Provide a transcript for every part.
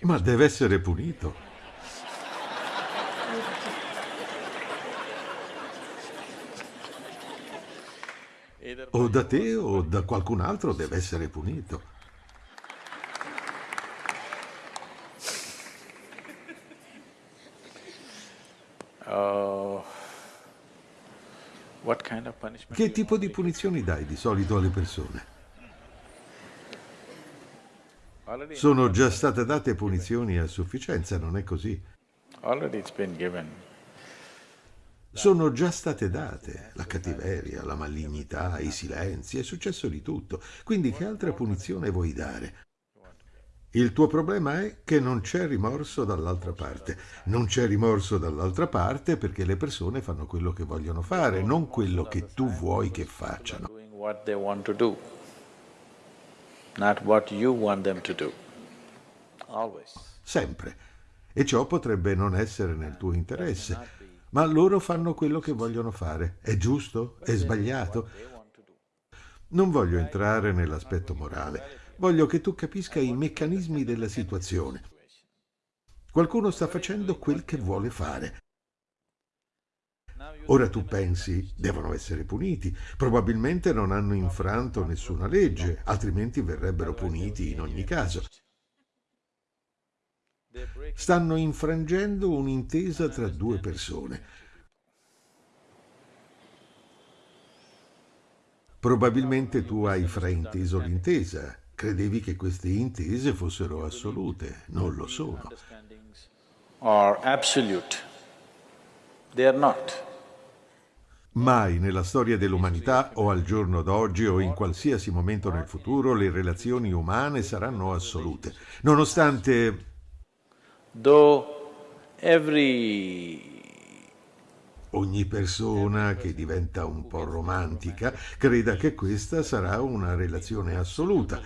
Ma deve essere punito. O da te o da qualcun altro deve essere punito. Uh, che tipo di punizioni dai di solito alle persone? Sono già state date punizioni a sufficienza, non è così? Sono già state date la cattiveria, la malignità, i silenzi, è successo di tutto. Quindi che altra punizione vuoi dare? Il tuo problema è che non c'è rimorso dall'altra parte. Non c'è rimorso dall'altra parte perché le persone fanno quello che vogliono fare, non quello che tu vuoi che facciano. Sempre. E ciò potrebbe non essere nel tuo interesse, ma loro fanno quello che vogliono fare. È giusto? È sbagliato? Non voglio entrare nell'aspetto morale, Voglio che tu capisca i meccanismi della situazione. Qualcuno sta facendo quel che vuole fare. Ora tu pensi, devono essere puniti. Probabilmente non hanno infranto nessuna legge, altrimenti verrebbero puniti in ogni caso. Stanno infrangendo un'intesa tra due persone. Probabilmente tu hai frainteso l'intesa Credevi che queste intese fossero assolute, non lo sono. Mai nella storia dell'umanità o al giorno d'oggi o in qualsiasi momento nel futuro le relazioni umane saranno assolute, nonostante... Every ogni persona che diventa un po' romantica creda che questa sarà una relazione assoluta.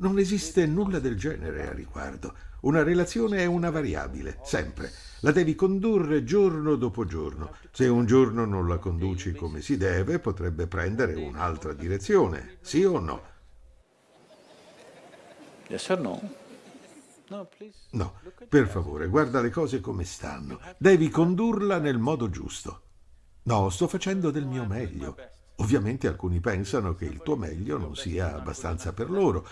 Non esiste nulla del genere a riguardo. Una relazione è una variabile, sempre. La devi condurre giorno dopo giorno. Se un giorno non la conduci come si deve, potrebbe prendere un'altra direzione, sì o no? Yes or no? No, per favore, guarda le cose come stanno. Devi condurla nel modo giusto. No, sto facendo del mio meglio. Ovviamente alcuni pensano che il tuo meglio non sia abbastanza per loro,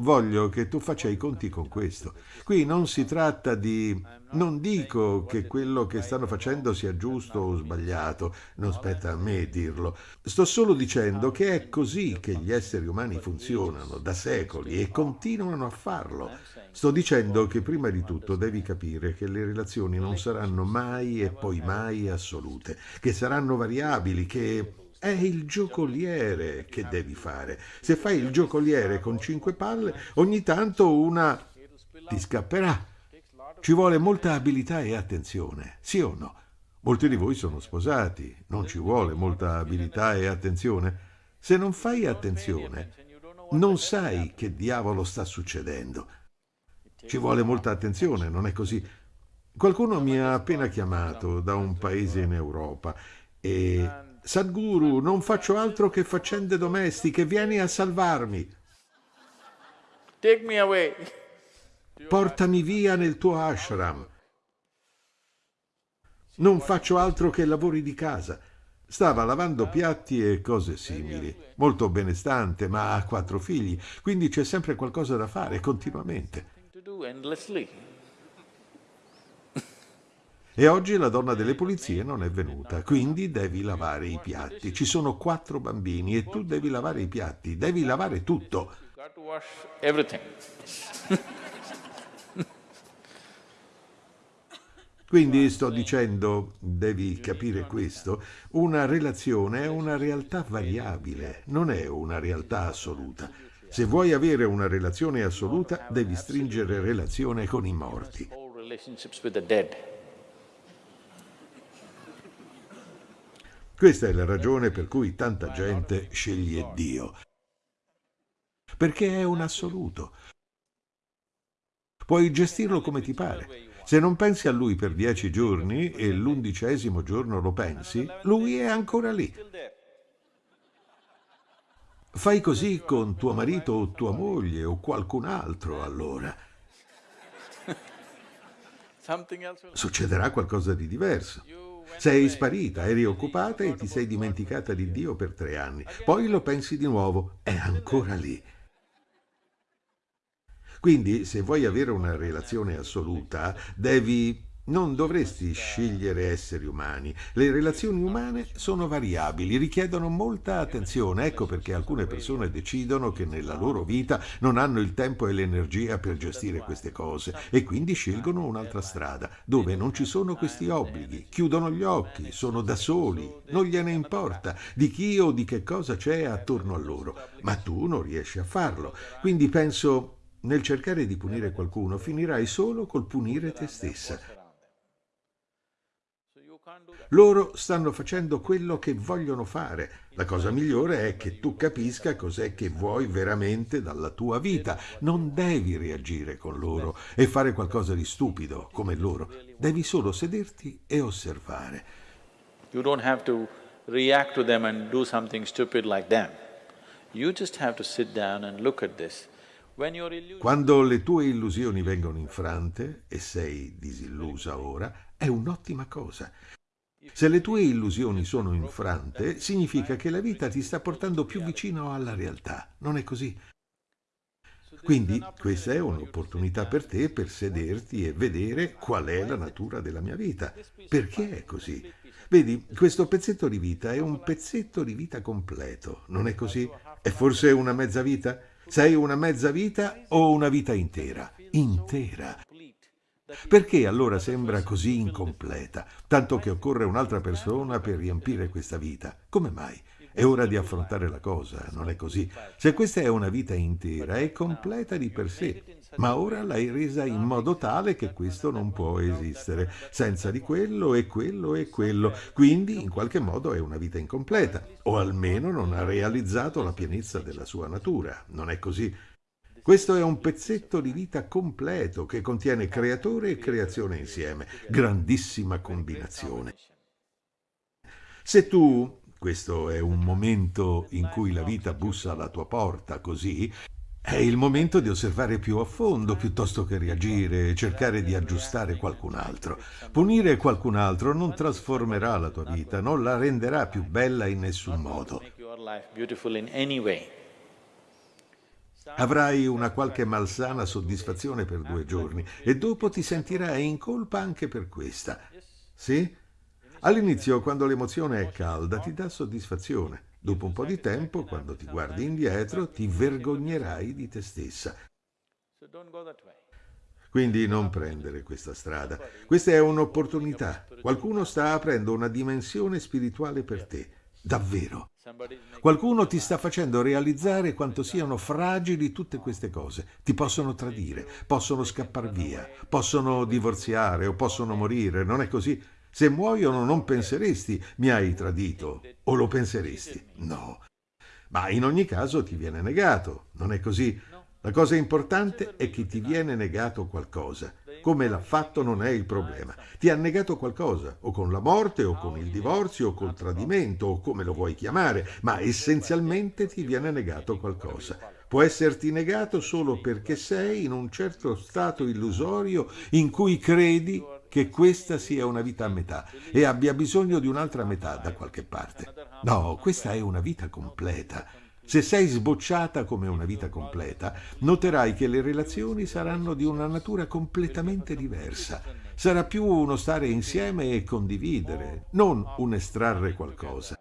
Voglio che tu faccia i conti con questo. Qui non si tratta di... Non dico che quello che stanno facendo sia giusto o sbagliato, non spetta a me dirlo. Sto solo dicendo che è così che gli esseri umani funzionano da secoli e continuano a farlo. Sto dicendo che prima di tutto devi capire che le relazioni non saranno mai e poi mai assolute, che saranno variabili, che è il giocoliere che devi fare. Se fai il giocoliere con cinque palle, ogni tanto una ti scapperà. Ci vuole molta abilità e attenzione, sì o no? Molti di voi sono sposati, non ci vuole molta abilità e attenzione. Se non fai attenzione, non sai che diavolo sta succedendo. Ci vuole molta attenzione, non è così? Qualcuno mi ha appena chiamato da un paese in Europa e Sadhguru, non faccio altro che faccende domestiche, vieni a salvarmi. Take me away. Portami via nel tuo ashram. Non faccio altro che lavori di casa. Stava lavando piatti e cose simili. Molto benestante, ma ha quattro figli, quindi c'è sempre qualcosa da fare continuamente. E oggi la donna delle pulizie non è venuta, quindi devi lavare i piatti. Ci sono quattro bambini e tu devi lavare i piatti, devi lavare tutto. Quindi sto dicendo, devi capire questo, una relazione è una realtà variabile, non è una realtà assoluta. Se vuoi avere una relazione assoluta, devi stringere relazione con i morti. Questa è la ragione per cui tanta gente sceglie Dio. Perché è un assoluto. Puoi gestirlo come ti pare. Se non pensi a lui per dieci giorni e l'undicesimo giorno lo pensi, lui è ancora lì. Fai così con tuo marito o tua moglie o qualcun altro allora. Succederà qualcosa di diverso. Sei sparita, eri occupata e ti sei dimenticata di Dio per tre anni. Poi lo pensi di nuovo, è ancora lì. Quindi, se vuoi avere una relazione assoluta, devi non dovresti scegliere esseri umani. Le relazioni umane sono variabili, richiedono molta attenzione. Ecco perché alcune persone decidono che nella loro vita non hanno il tempo e l'energia per gestire queste cose e quindi scelgono un'altra strada, dove non ci sono questi obblighi. Chiudono gli occhi, sono da soli, non gliene importa di chi o di che cosa c'è attorno a loro. Ma tu non riesci a farlo. Quindi penso, nel cercare di punire qualcuno, finirai solo col punire te stessa. Loro stanno facendo quello che vogliono fare. La cosa migliore è che tu capisca cos'è che vuoi veramente dalla tua vita. Non devi reagire con loro e fare qualcosa di stupido come loro. Devi solo sederti e osservare. You don't have to react to them and do something stupid like them. You just have to sit down and look at this. Quando le tue illusioni vengono infrante e sei disillusa ora, è un'ottima cosa. Se le tue illusioni sono infrante, significa che la vita ti sta portando più vicino alla realtà, non è così? Quindi questa è un'opportunità per te per sederti e vedere qual è la natura della mia vita. Perché è così? Vedi, questo pezzetto di vita è un pezzetto di vita completo, non è così? È forse una mezza vita? Sei una mezza vita o una vita intera? Intera. Perché allora sembra così incompleta, tanto che occorre un'altra persona per riempire questa vita? Come mai? È ora di affrontare la cosa, non è così? Se questa è una vita intera, è completa di per sé, ma ora l'hai resa in modo tale che questo non può esistere, senza di quello e quello e quello, quindi in qualche modo è una vita incompleta, o almeno non ha realizzato la pienezza della sua natura, non è così? Questo è un pezzetto di vita completo che contiene creatore e creazione insieme. Grandissima combinazione. Se tu, questo è un momento in cui la vita bussa alla tua porta così, è il momento di osservare più a fondo piuttosto che reagire e cercare di aggiustare qualcun altro. Punire qualcun altro non trasformerà la tua vita, non la renderà più bella in nessun modo. Avrai una qualche malsana soddisfazione per due giorni e dopo ti sentirai in colpa anche per questa. Sì? All'inizio, quando l'emozione è calda, ti dà soddisfazione. Dopo un po' di tempo, quando ti guardi indietro, ti vergognerai di te stessa. Quindi non prendere questa strada. Questa è un'opportunità. Qualcuno sta aprendo una dimensione spirituale per te. Davvero. Qualcuno ti sta facendo realizzare quanto siano fragili tutte queste cose. Ti possono tradire, possono scappare via, possono divorziare o possono morire, non è così? Se muoiono non penseresti mi hai tradito o lo penseresti? No. Ma in ogni caso ti viene negato, non è così? La cosa importante è che ti viene negato qualcosa. Come l'ha fatto non è il problema. Ti ha negato qualcosa, o con la morte, o con il divorzio, o col tradimento, o come lo vuoi chiamare, ma essenzialmente ti viene negato qualcosa. Può esserti negato solo perché sei in un certo stato illusorio in cui credi che questa sia una vita a metà e abbia bisogno di un'altra metà da qualche parte. No, questa è una vita completa. Se sei sbocciata come una vita completa, noterai che le relazioni saranno di una natura completamente diversa. Sarà più uno stare insieme e condividere, non un estrarre qualcosa.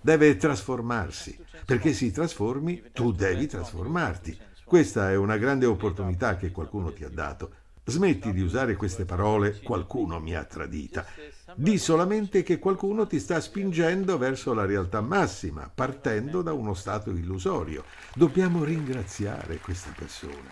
Deve trasformarsi. Perché si trasformi, tu devi trasformarti. Questa è una grande opportunità che qualcuno ti ha dato. Smetti di usare queste parole qualcuno mi ha tradita. Di solamente che qualcuno ti sta spingendo verso la realtà massima, partendo da uno stato illusorio. Dobbiamo ringraziare questa persona.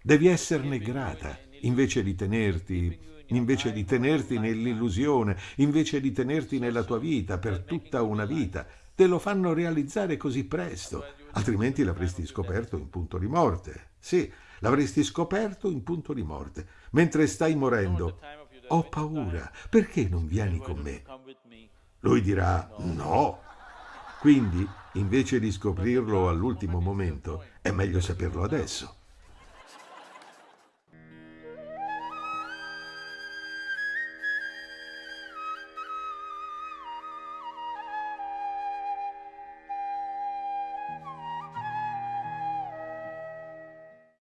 Devi esserne grata, invece di tenerti invece di tenerti nell'illusione, invece di tenerti nella tua vita per tutta una vita. Te lo fanno realizzare così presto altrimenti l'avresti scoperto in punto di morte. Sì, l'avresti scoperto in punto di morte. Mentre stai morendo, ho paura, perché non vieni con me? Lui dirà no. Quindi, invece di scoprirlo all'ultimo momento, è meglio saperlo adesso.